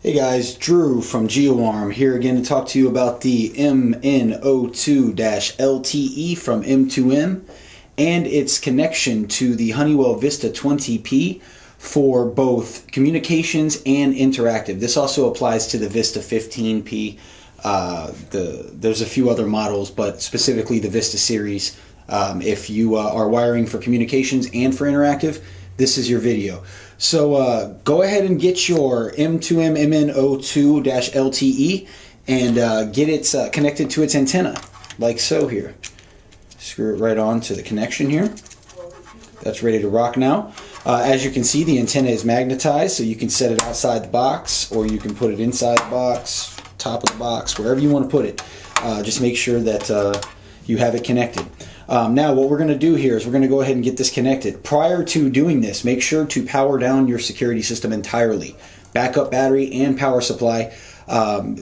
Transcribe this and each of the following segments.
Hey guys, Drew from GeoArm here again to talk to you about the MN02-LTE from M2M and its connection to the Honeywell Vista 20P for both communications and interactive. This also applies to the Vista 15P. Uh, the, there's a few other models, but specifically the Vista series. Um, if you uh, are wiring for communications and for interactive, this is your video. So uh, go ahead and get your M2M MN02-LTE and uh, get it uh, connected to its antenna, like so here. Screw it right on to the connection here. That's ready to rock now. Uh, as you can see, the antenna is magnetized, so you can set it outside the box, or you can put it inside the box, top of the box, wherever you want to put it. Uh, just make sure that uh, you have it connected. Um, now what we're going to do here is we're going to go ahead and get this connected. Prior to doing this, make sure to power down your security system entirely. Backup battery and power supply. Um,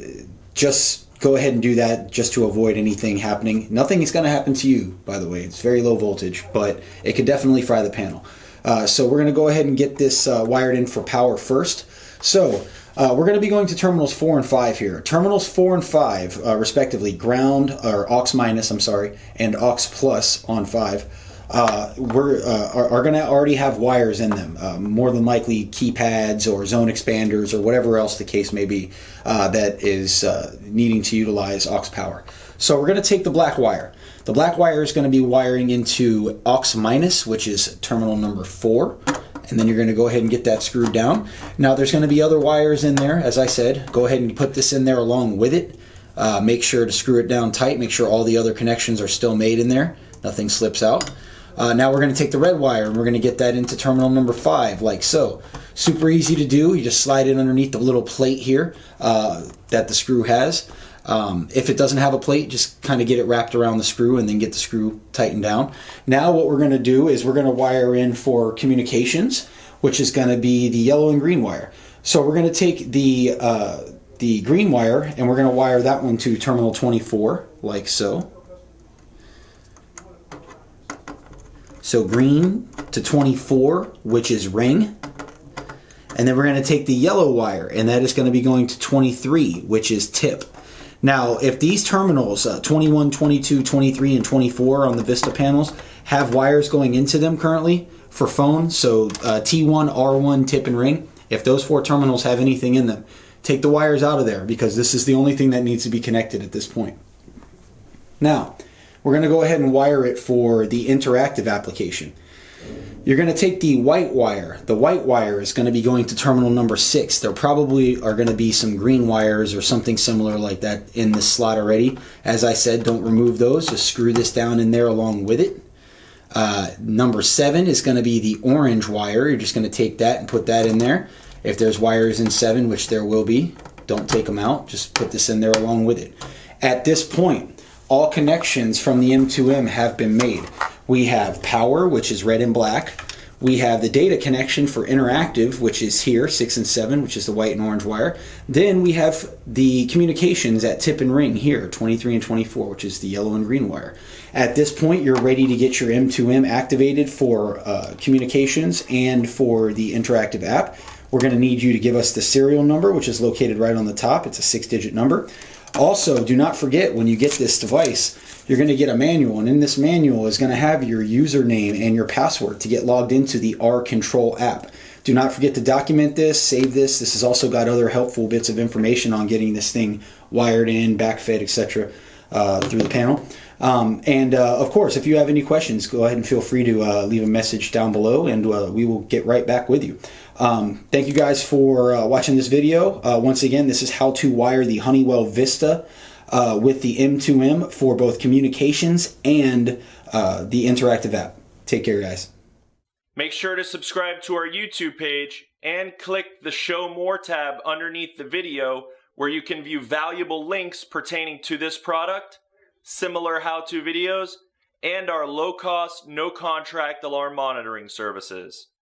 just go ahead and do that just to avoid anything happening. Nothing is going to happen to you, by the way. It's very low voltage, but it could definitely fry the panel. Uh, so we're going to go ahead and get this uh, wired in for power first. So uh, we're going to be going to terminals 4 and 5 here. Terminals 4 and 5, uh, respectively, ground, or aux minus, I'm sorry, and aux plus on 5, uh, we're, uh, are, are going to already have wires in them. Uh, more than likely keypads or zone expanders or whatever else the case may be uh, that is needing to utilize aux power. So we're going to take the black wire. The black wire is going to be wiring into aux minus, which is terminal number 4 and then you're going to go ahead and get that screwed down. Now there's going to be other wires in there, as I said. Go ahead and put this in there along with it. Uh, make sure to screw it down tight. Make sure all the other connections are still made in there. Nothing slips out. Uh, now we're going to take the red wire and we're going to get that into terminal number 5, like so. Super easy to do. You just slide it underneath the little plate here uh, that the screw has. Um, if it doesn't have a plate, just kind of get it wrapped around the screw and then get the screw tightened down. Now what we're going to do is we're going to wire in for communications, which is going to be the yellow and green wire. So we're going to take the, uh, the green wire and we're going to wire that one to terminal 24, like so. So green to 24, which is ring. And then we're going to take the yellow wire, and that is going to be going to 23, which is tip. Now, if these terminals, uh, 21, 22, 23, and 24 on the Vista panels, have wires going into them currently for phone, so uh, T1, R1, tip, and ring, if those four terminals have anything in them, take the wires out of there because this is the only thing that needs to be connected at this point. Now, we're going to go ahead and wire it for the interactive application. You're going to take the white wire. The white wire is going to be going to terminal number six. There probably are going to be some green wires or something similar like that in this slot already. As I said, don't remove those. Just screw this down in there along with it. Uh, number seven is going to be the orange wire. You're just going to take that and put that in there. If there's wires in seven, which there will be, don't take them out. Just put this in there along with it. At this point, all connections from the M2M have been made. We have power, which is red and black. We have the data connection for interactive, which is here, 6 and 7, which is the white and orange wire. Then we have the communications at tip and ring here, 23 and 24, which is the yellow and green wire. At this point, you're ready to get your M2M activated for uh, communications and for the interactive app. We're going to need you to give us the serial number, which is located right on the top. It's a six-digit number. Also, do not forget when you get this device, you're going to get a manual, and in this manual is going to have your username and your password to get logged into the R Control app. Do not forget to document this, save this. This has also got other helpful bits of information on getting this thing wired in, backfed, etc. Uh, through the panel. Um, and uh, of course, if you have any questions, go ahead and feel free to uh, leave a message down below and uh, we will get right back with you. Um, thank you guys for uh, watching this video. Uh, once again, this is how to wire the Honeywell Vista uh, with the M2M for both communications and the interactive app. Take care, guys. Make sure to subscribe to our YouTube page and click the Show More tab underneath the video where you can view valuable links pertaining to this product similar how-to videos, and our low-cost, no-contract alarm monitoring services.